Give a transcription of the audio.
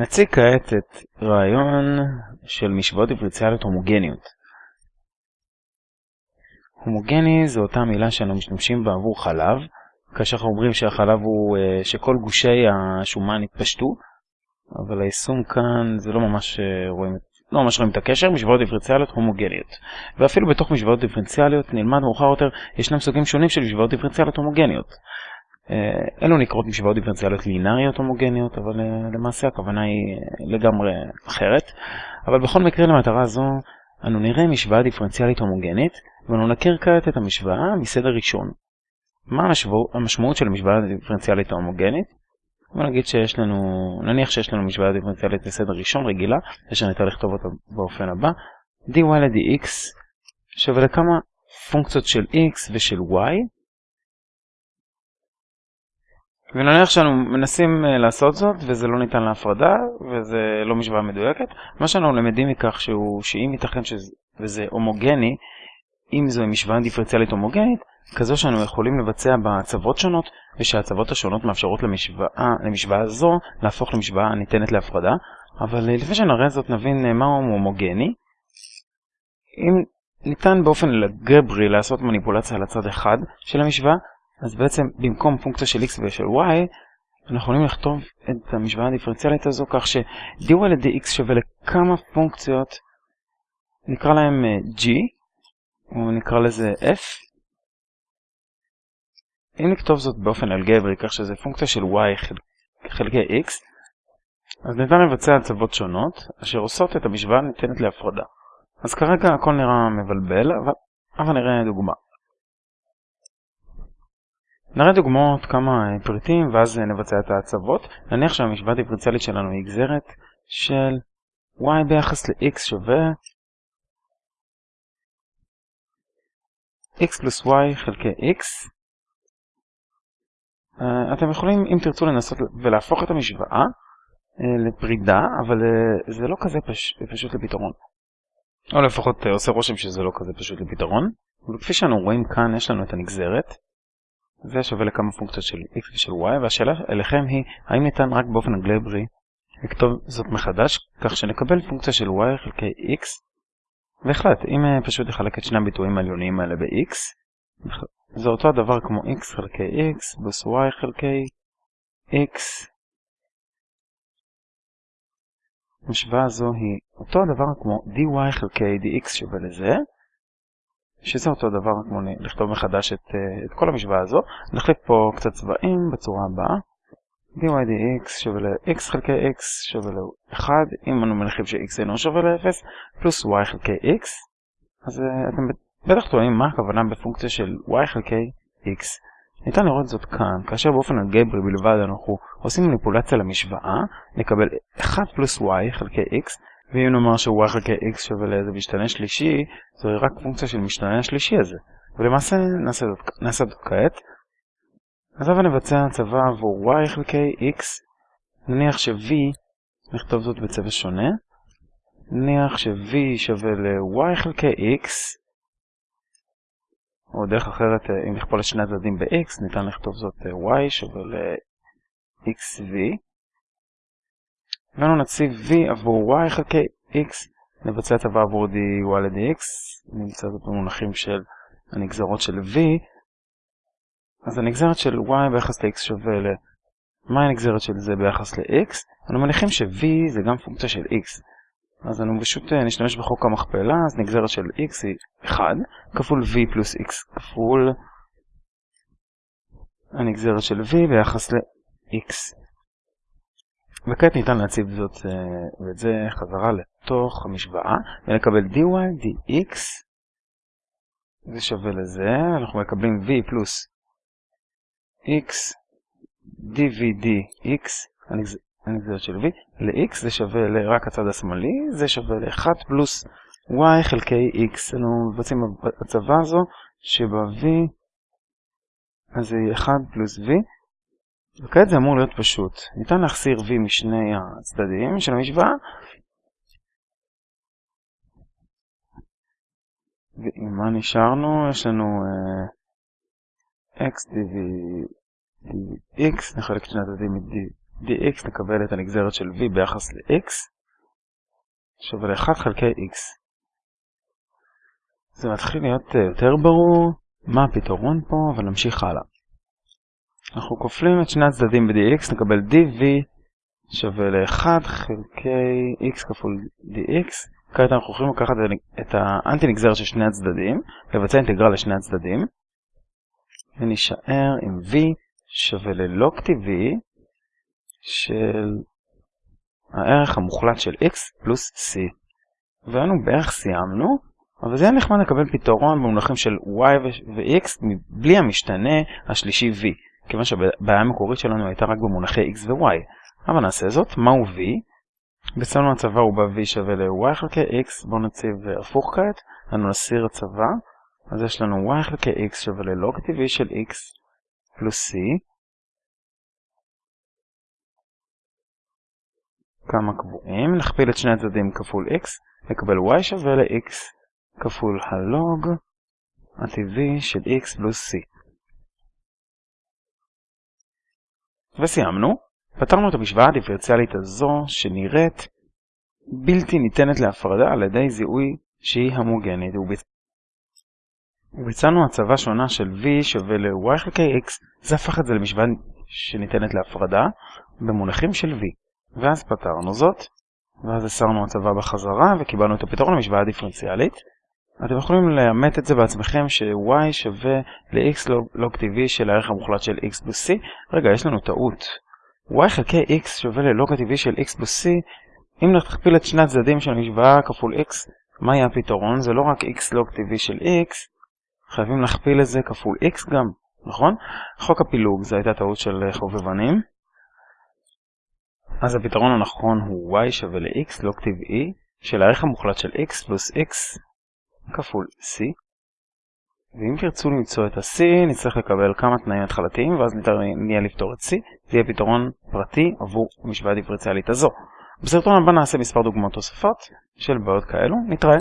נציג כעת את רעיון של משוואות דיפרנציאליות הומוגניות. הומוגני זו אותה מילה שאנו משתמשים בה עבור חלב, כאשר אנחנו אומרים שהחלב הוא אה, שכל גושי השומן התפשטו, אבל היישום כאן זה לא ממש אה, רואים, לא ממש רואים את הקשר, משוואות דיפרנציאליות הומוגניות. ואפילו בתוך משוואות דיפרנציאליות נלמד מאוחר יותר, ישנם סוגים שונים של משוואות דיפרנציאליות הומוגניות. אה, אלו נקראות משוואות דיפרנציאליות לינאריות הומוגניות, אבל אה, למעשה הכוונה היא אה, לגמרי אחרת. אבל בכל מקרה למטרה זו, אנו נראה משוואה דיפרנציאלית הומוגנית, ואנו נכיר כעת את המשוואה מסדר ראשון. מה המשמעות, המשמעות של המשוואה הדיפרנציאלית ההומוגנית? בוא נגיד שיש לנו, נניח שיש לנו משוואה דיפרנציאלית בסדר ראשון רגילה, ושניתן לכתוב אותה באופן הבא, dy ל-dx שווה לכמה פונקציות של x ושל y, ונניח שאנו מנסים אה, לעשות זאת וזה לא ניתן להפרדה וזה לא משוואה מדויקת, מה שאנחנו למדים מכך שהוא, שאם ייתכן שזה הומוגני, אם זו משוואה דיפרנציאלית הומוגנית, כזו שאנו יכולים לבצע בה הצוות שונות ושהצוות השונות מאפשרות למשוואה, למשוואה זו להפוך למשוואה הניתנת להפרדה, אבל אה, לפני שנראה זאת נבין אה, מהו הומוגני. אם ניתן באופן אלגברי לעשות מניפולציה על הצד אחד של המשוואה, אז בעצם במקום פונקציה של x ושל y, אנחנו יכולים לכתוב את המשוואה הדיפרנציאלית הזו כך ש-dy ל-dx שווה לכמה פונקציות, נקרא להם אה, g, או נקרא לזה f. אם נכתוב זאת באופן אלגברי, כך שזה פונקציה של y חלקי x, אז ניתן לבצע הצוות שונות, אשר עושות את המשוואה הניתנת להפרדה. אז כרגע הכל נראה מבלבל, אבל, אבל נראה דוגמה. נראה דוגמאות כמה פריטים ואז נבצע את ההצבות. נניח שהמשוואה הדיפרנציאלית שלנו היא גזרת של y ביחס ל-x שווה x פלוס y חלקי x. Uh, אתם יכולים, אם תרצו, לנסות ולהפוך את המשוואה לפרידה, אבל זה לא כזה פש... פשוט לפתרון. או לפחות עושה רושם שזה לא כזה פשוט לפתרון. וכפי שאנו רואים כאן, יש לנו את הנגזרת. זה שווה לכמה פונקציות של x ושל y, והשאלה אליכם היא, האם ניתן רק באופן אגלברי לכתוב זאת מחדש, כך שנקבל פונקציה של y חלקי x, והחלט, אם אה, פשוט נחלק את שני הביטויים העליוניים האלה ב-x, זה אותו הדבר כמו x חלקי x פלוס y חלקי x. המשוואה הזו היא אותו הדבר כמו dy חלקי dx שווה לזה, שזה אותו דבר כמו לכתוב מחדש את, אה, את כל המשוואה הזו. נחליף פה קצת צבעים בצורה הבאה. dy dx שווה ל-x חלקי x שווה ל-1, אם אנו מניחים ש-x אינו שווה ל-0, פלוס y חלקי x. אז uh, אתם בטח טועים מה הכוונה בפונקציה של y חלקי x. ניתן לראות זאת כאן, כאשר באופן אלגברי בלבד אנחנו עושים מניפולציה למשוואה, נקבל 1 פלוס y חלקי x, ואם נאמר ש-y חלקי x שווה לאיזה משתנה שלישי, זוהי רק פונקציה של משתנה השלישי הזה. ולמעשה נעשה זאת, כעת. אז עכשיו נבצע הצבה עבור y חלקי x. נניח ש-v, נכתוב זאת בצבע שונה. נניח ש-v שווה ל-y חלקי x. או דרך אחרת, אם נכפול את שני הצדדים ב-x, ניתן לכתוב זאת y שווה ל-xv. ואנו נציב v עבור y חלקי x, נבצע את הטבה עבור dy ל-dx, נמצא זאת במונחים של הנגזרות של v, אז הנגזרת של y ביחס ל-x שווה ל... מה הנגזרת של זה ביחס ל-x? אנו מניחים ש-v זה גם פונקציה של x, אז אנו פשוט אה, נשתמש בחוק המכפלה, אז נגזרת של x היא 1, כפול v פלוס x כפול הנגזרת של v ביחס ל-x. וכעת ניתן להציב זאת אה, ואת זה חזרה לתוך המשוואה ונקבל dy dx זה שווה לזה, אנחנו מקבלים v פלוס x dv dx הנגזרת של v ל-x זה שווה לרק הצד השמאלי, זה שווה ל-1 פלוס y חלקי x. אנו מבצעים הצבה הזו שב-v אז זה 1 פלוס v וכעת זה אמור להיות פשוט. ניתן להחסיר v משני הצדדים של המשוואה. ועם מה נשארנו? יש לנו uh, x dv dx, נחלק את שני הצדדים dx נקבל את הנגזרת של v ביחס ל-x שווה ל-1 חלקי x. זה מתחיל להיות אה, יותר ברור מה הפתרון פה, אבל נמשיך הלאה. אנחנו כופלים את שני הצדדים ב-dx, נקבל dv שווה ל-1 חלקי x כפול dx. כעת אנחנו יכולים לקחת את האנטי נגזרת של שני הצדדים, לבצע אינטגרל לשני הצדדים, ונשאר עם v שווה ללוג טבעי של הערך המוחלט של x פלוס c. והיינו בערך סיימנו, אבל זה היה נחמד לקבל פתרון במונחים של y ו-x בלי המשתנה השלישי v, כיוון שהבעיה המקורית שלנו הייתה רק במונחי x ו-y. אבל נעשה זאת, מהו v? אצלנו הצבא הוא ב-v שווה ל-y חלקי x, בואו נציב הפוך כעת, אנו נסיר הצבא, אז יש לנו y חלקי x שווה ללוג טבעי של x פלוס c, כמה קבועים, נכפיל את שני הצדדים כפול x, נקבל y שווה ל-x כפול הלוג הטבעי של x פלוס c. וסיימנו. פתרנו את המשוואה הדיפרציאלית הזו שנראית בלתי ניתנת להפרדה על ידי זיהוי שהיא המוגנית. וביצענו הצבה שונה של v שווה ל-y חלקי x, זה הפך את זה למשוואה שניתנת להפרדה במונחים של v. ואז פתרנו זאת, ואז הסרנו הצבה בחזרה וקיבלנו את הפתרון למשוואה הדיפרנציאלית. אתם יכולים לאמת את זה בעצמכם ש-y שווה ל-x לוג טבעי של הערך המוחלט של x פלוס c. רגע, יש לנו טעות. y חלקי x שווה ללוג הטבעי של x פלוס c. אם נכפיל את שני הצדדים של המשוואה כפול x, מה יהיה הפתרון? זה לא רק x לוג טבעי של x, חייבים להכפיל את זה כפול x גם, נכון? חוק הפילוג, זו הייתה טעות של חובבנים. אז הפתרון הנכון הוא y שווה ל-x לוג טבעי של הערך המוחלט של x פלוס x כפול c. ואם תרצו למצוא את ה-c, נצטרך לקבל כמה תנאים התחלתיים, ואז נהיה לפתור את c, זה יהיה פתרון פרטי עבור המשוואה הדיפרציאלית הזו. בסרטון הבא נעשה מספר דוגמאות תוספות של בעיות כאלו, נתראה.